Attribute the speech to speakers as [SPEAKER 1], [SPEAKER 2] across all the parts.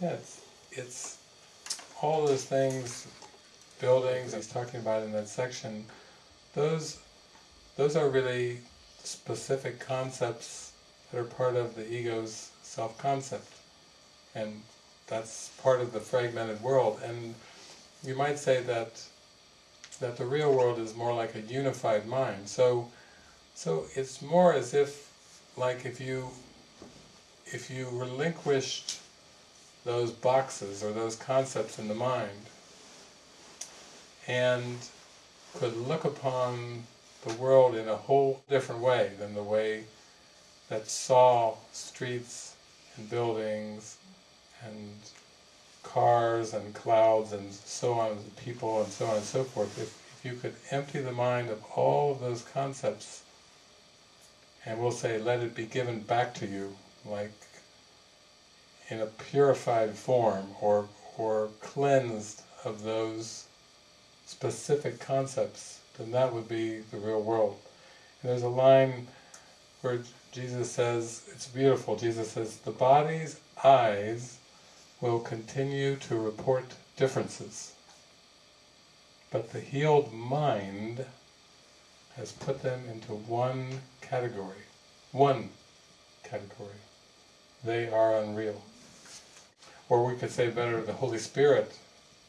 [SPEAKER 1] Yeah, it's, it's all those things, buildings he's talking about in that section, those, those are really specific concepts that are part of the ego's self-concept. And that's part of the fragmented world. And you might say that that the real world is more like a unified mind. So, so it's more as if, like if you, if you relinquished those boxes or those concepts in the mind, and could look upon the world in a whole different way than the way that saw streets and buildings and cars and clouds and so on, and people and so on and so forth, if, if you could empty the mind of all of those concepts and we'll say let it be given back to you like in a purified form or, or cleansed of those specific concepts, then that would be the real world. And there's a line where Jesus says, it's beautiful, Jesus says, the body's eyes will continue to report differences, but the healed mind has put them into one category. One category. They are unreal. Or we could say better, the Holy Spirit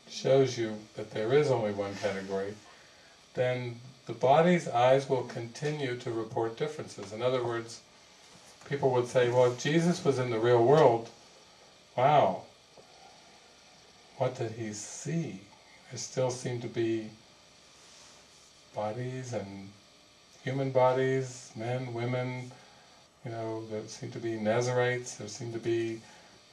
[SPEAKER 1] shows you that there is only one category, then the body's eyes will continue to report differences. In other words, people would say, well, if Jesus was in the real world, wow, what did he see? There still seem to be bodies and human bodies, men, women, you know, there seem to be Nazarites, there seem to be,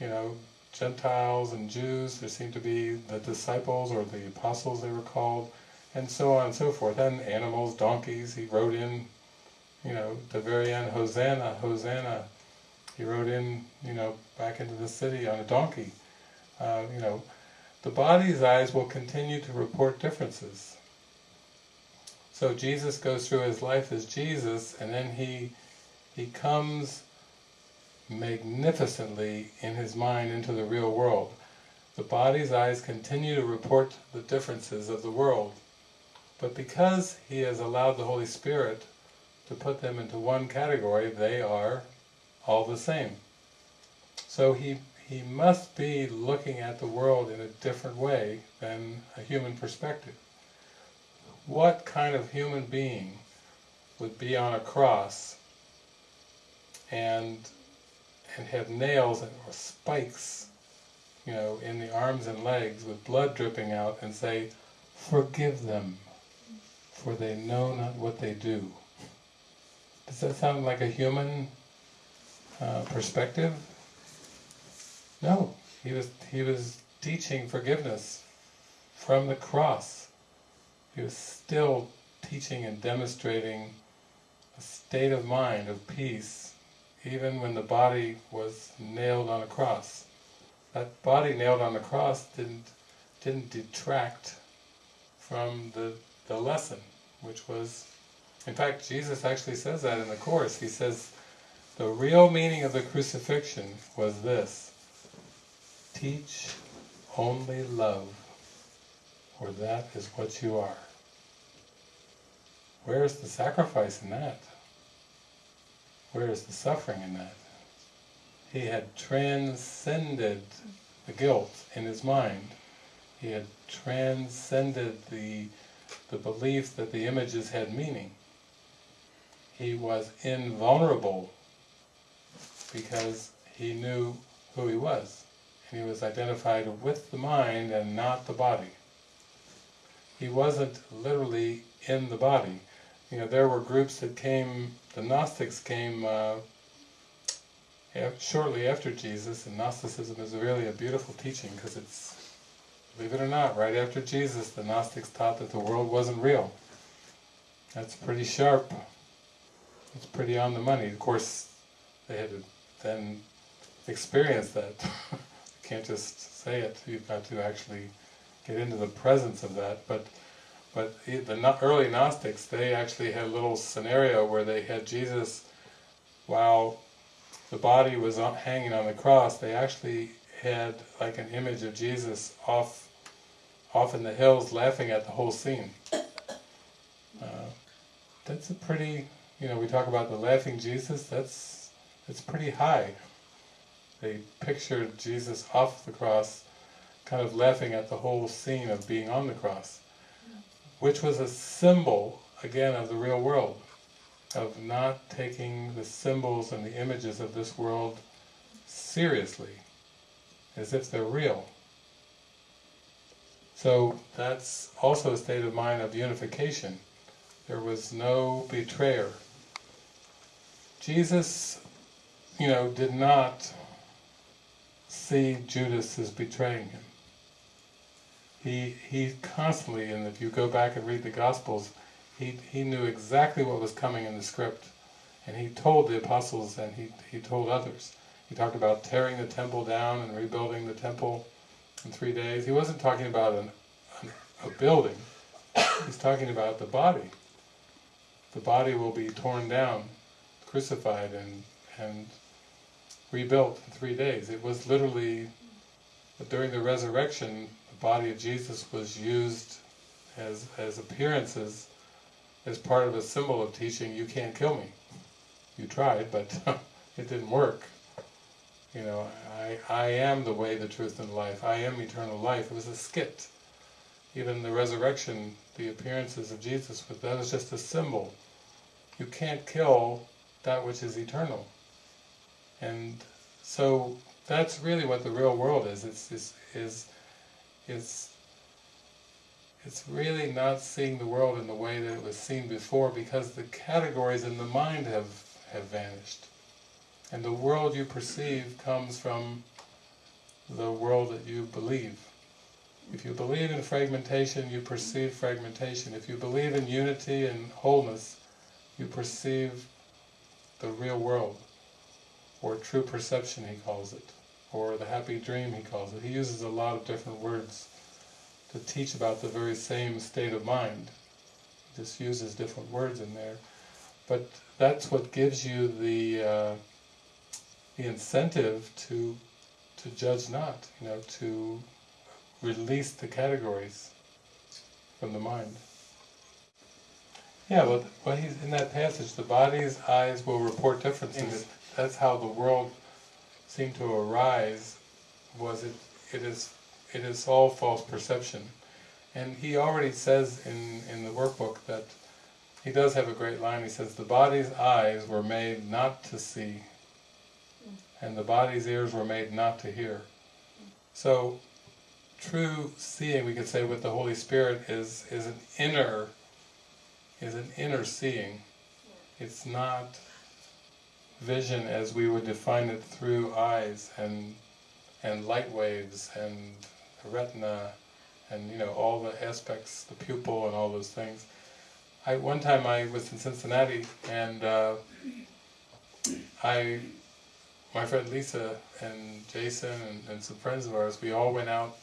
[SPEAKER 1] you know, Gentiles and Jews, there seem to be the disciples or the apostles they were called, and so on and so forth, and animals, donkeys, he wrote in, you know, the very end, Hosanna, Hosanna, he rode in, you know, back into the city on a donkey, uh, you know, the body's eyes will continue to report differences. So Jesus goes through his life as Jesus, and then he he comes magnificently in his mind into the real world. The body's eyes continue to report the differences of the world, but because he has allowed the Holy Spirit to put them into one category, they are all the same. So he he must be looking at the world in a different way than a human perspective. What kind of human being would be on a cross and and have nails or spikes you know, in the arms and legs with blood dripping out and say, forgive them, for they know not what they do. Does that sound like a human uh, perspective? No, he was, he was teaching forgiveness from the cross. He was still teaching and demonstrating a state of mind of peace, even when the body was nailed on a cross. That body nailed on the cross didn't, didn't detract from the, the lesson, which was, in fact, Jesus actually says that in the Course. He says, the real meaning of the crucifixion was this, Teach only love, for that is what you are. Where is the sacrifice in that? Where is the suffering in that? He had transcended the guilt in his mind. He had transcended the, the belief that the images had meaning. He was invulnerable because he knew who he was And he was identified with the mind and not the body. He wasn't literally in the body. You know, there were groups that came, the Gnostics came uh, shortly after Jesus, and Gnosticism is really a beautiful teaching because it's, believe it or not, right after Jesus the Gnostics taught that the world wasn't real. That's pretty sharp. It's pretty on the money. Of course, they had to then experience that. can't just say it, you've got to actually get into the presence of that. But but the early Gnostics, they actually had a little scenario where they had Jesus, while the body was hanging on the cross, they actually had like an image of Jesus off off in the hills laughing at the whole scene. Uh, that's a pretty, you know, we talk about the laughing Jesus, that's, that's pretty high. They pictured Jesus off the cross, kind of laughing at the whole scene of being on the cross, which was a symbol, again, of the real world, of not taking the symbols and the images of this world seriously, as if they're real. So that's also a state of mind of unification. There was no betrayer. Jesus, you know, did not see Judas as betraying him. He, he constantly, and if you go back and read the Gospels, he, he knew exactly what was coming in the script. And he told the apostles and he, he told others. He talked about tearing the temple down and rebuilding the temple in three days. He wasn't talking about an, an, a building. He's talking about the body. The body will be torn down, crucified and, and rebuilt in three days. It was literally, during the resurrection, the body of Jesus was used as, as appearances, as part of a symbol of teaching, you can't kill me. You tried, but it didn't work. You know, I, I am the way, the truth, and life. I am eternal life. It was a skit. Even the resurrection, the appearances of Jesus, but that was just a symbol. You can't kill that which is eternal. And so that's really what the real world is. It's, it's, is, it's, it's really not seeing the world in the way that it was seen before because the categories in the mind have, have vanished. And the world you perceive comes from the world that you believe. If you believe in fragmentation, you perceive fragmentation. If you believe in unity and wholeness, you perceive the real world, or true perception he calls it, or the happy dream he calls it. He uses a lot of different words to teach about the very same state of mind. He just uses different words in there. But that's what gives you the uh, the incentive to to judge not, you know, to release the categories from the mind. Yeah, well, well he's in that passage, the body's eyes will report differences. That's how the world seemed to arise, was it, it is it is all false perception. And he already says in, in the workbook that he does have a great line, he says, the body's eyes were made not to see, and the body's ears were made not to hear. So, true seeing, we could say with the Holy Spirit, is, is an inner is an inner seeing. It's not vision as we would define it through eyes and and light waves and the retina and you know all the aspects, the pupil and all those things. I one time I was in Cincinnati and uh, I, my friend Lisa and Jason and, and some friends of ours, we all went out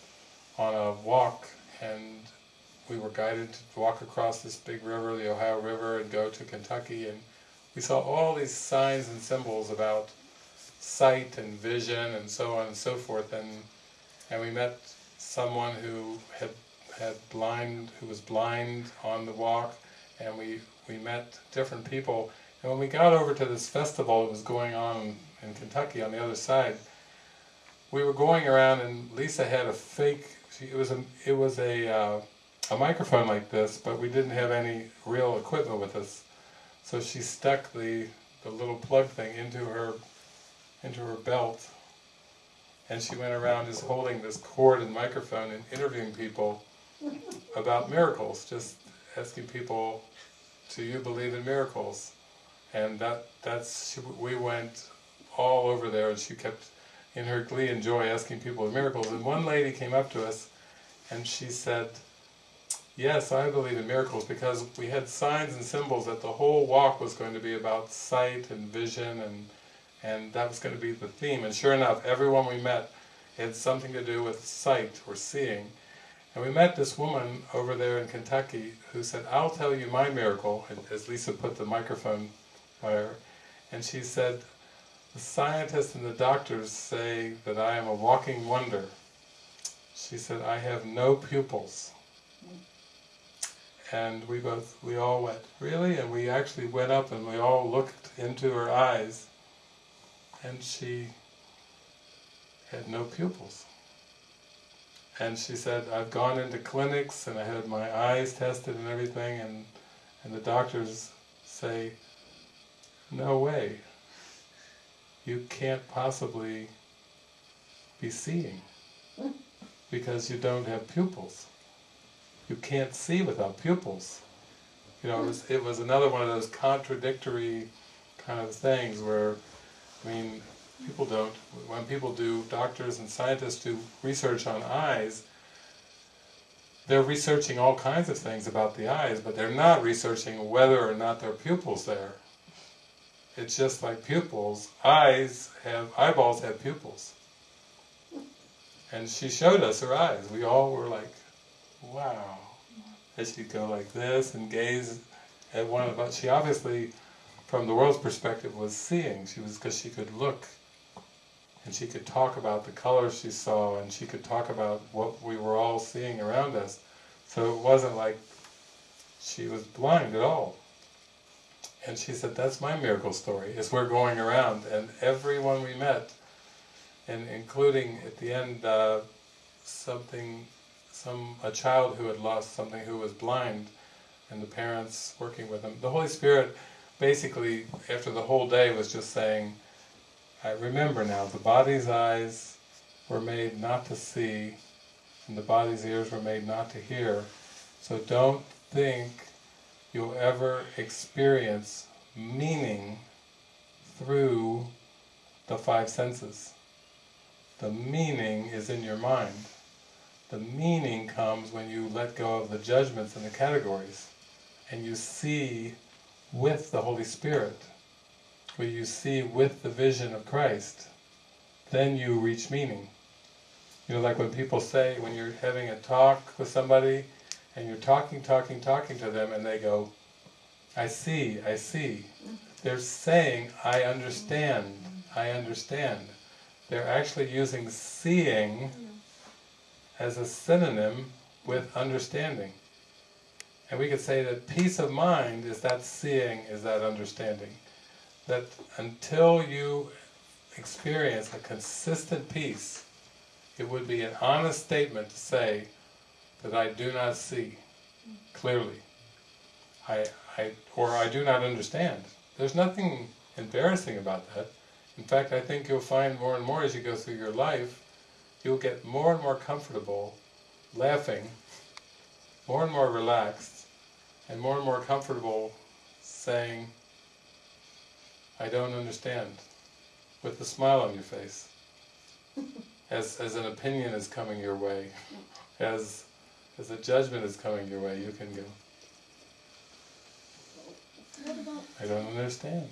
[SPEAKER 1] on a walk and we were guided to walk across this big river, the Ohio River, and go to Kentucky, and we saw all these signs and symbols about sight and vision and so on and so forth, and and we met someone who had had blind, who was blind on the walk, and we we met different people, and when we got over to this festival that was going on in Kentucky on the other side, we were going around, and Lisa had a fake. She, it was a it was a uh, a microphone like this, but we didn't have any real equipment with us. So she stuck the, the little plug thing into her into her belt and she went around just holding this cord and microphone and interviewing people about miracles, just asking people, do you believe in miracles? And that that's she, we went all over there and she kept in her glee and joy asking people of miracles. And one lady came up to us and she said, Yes, I believe in miracles because we had signs and symbols that the whole walk was going to be about sight and vision and and that was going to be the theme. And sure enough, everyone we met had something to do with sight or seeing. And we met this woman over there in Kentucky who said, I'll tell you my miracle, as Lisa put the microphone by her. And she said, the scientists and the doctors say that I am a walking wonder. She said, I have no pupils. And we both, we all went, really? And we actually went up and we all looked into her eyes and she had no pupils. And she said, I've gone into clinics and I had my eyes tested and everything and, and the doctors say, no way, you can't possibly be seeing because you don't have pupils. You can't see without pupils. You know, it was, it was another one of those contradictory kind of things where, I mean, people don't, when people do, doctors and scientists do research on eyes, they're researching all kinds of things about the eyes, but they're not researching whether or not there are pupils there. It's just like pupils, eyes have, eyeballs have pupils. And she showed us her eyes, we all were like, wow. And she'd go like this and gaze at one of us. She obviously, from the world's perspective, was seeing. She was because she could look, and she could talk about the colors she saw, and she could talk about what we were all seeing around us. So it wasn't like she was blind at all. And she said, that's my miracle story, is we're going around, and everyone we met, and including at the end uh, something some a child who had lost something who was blind and the parents working with him. The Holy Spirit basically after the whole day was just saying I remember now the body's eyes were made not to see and the body's ears were made not to hear so don't think you'll ever experience meaning through the five senses. The meaning is in your mind. The meaning comes when you let go of the judgments and the categories and you see with the Holy Spirit, where you see with the vision of Christ, then you reach meaning. You know, like when people say, when you're having a talk with somebody, and you're talking, talking, talking to them, and they go, I see, I see. They're saying, I understand, I understand. They're actually using seeing as a synonym with understanding. And we could say that peace of mind is that seeing, is that understanding. That until you experience a consistent peace, it would be an honest statement to say that I do not see clearly. I, I, or I do not understand. There's nothing embarrassing about that. In fact, I think you'll find more and more as you go through your life you'll get more and more comfortable laughing, more and more relaxed, and more and more comfortable saying, I don't understand, with a smile on your face, as, as an opinion is coming your way, as, as a judgment is coming your way, you can go, I don't understand.